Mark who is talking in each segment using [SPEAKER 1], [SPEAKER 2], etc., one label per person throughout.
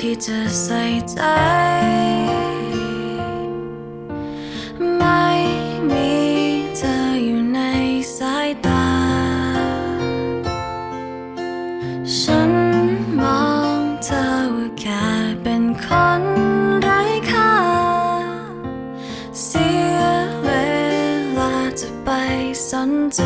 [SPEAKER 1] ที่จะใส่ใจ ไม่มีเธออยู่ในสายตา ฉันมองเธอแค่เป็นคนไร้ค่า เสียเวลาจะไปสนใจ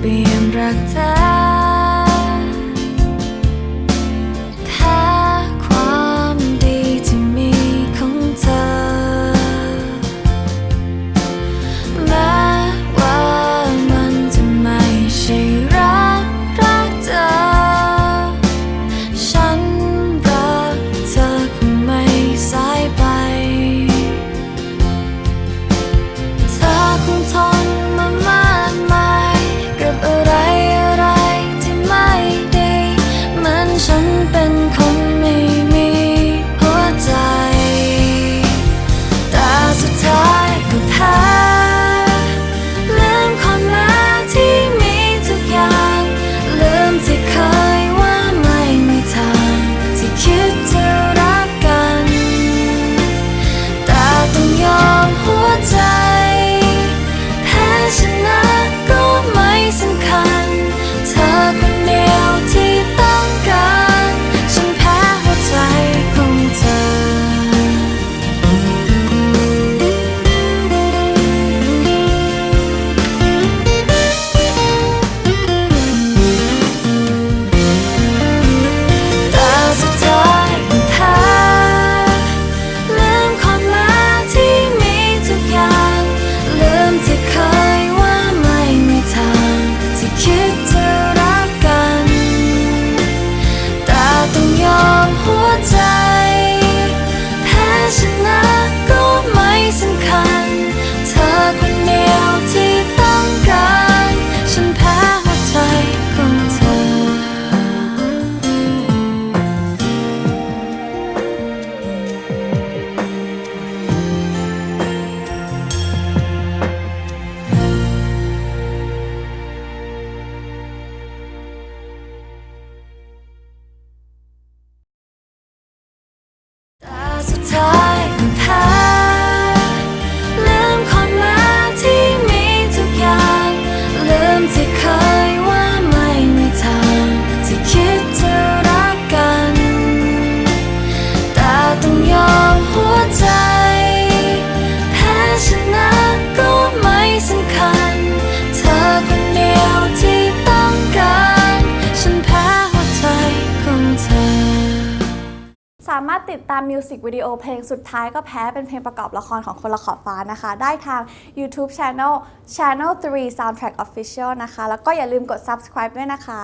[SPEAKER 1] เปลี่ยนรักเธอ so
[SPEAKER 2] tired ามารถติดตามมิวสิกวิดีโอเพลงสุดท้ายก็แพ้เป็นเพลงประกอบละครของคนละขอบฟ้านะคะ ได้ทาง YouTube Channel Channel 3 Soundtrack Official นะคะ แล้วก็อย่าลืมกด subscribe ด้วยนะคะ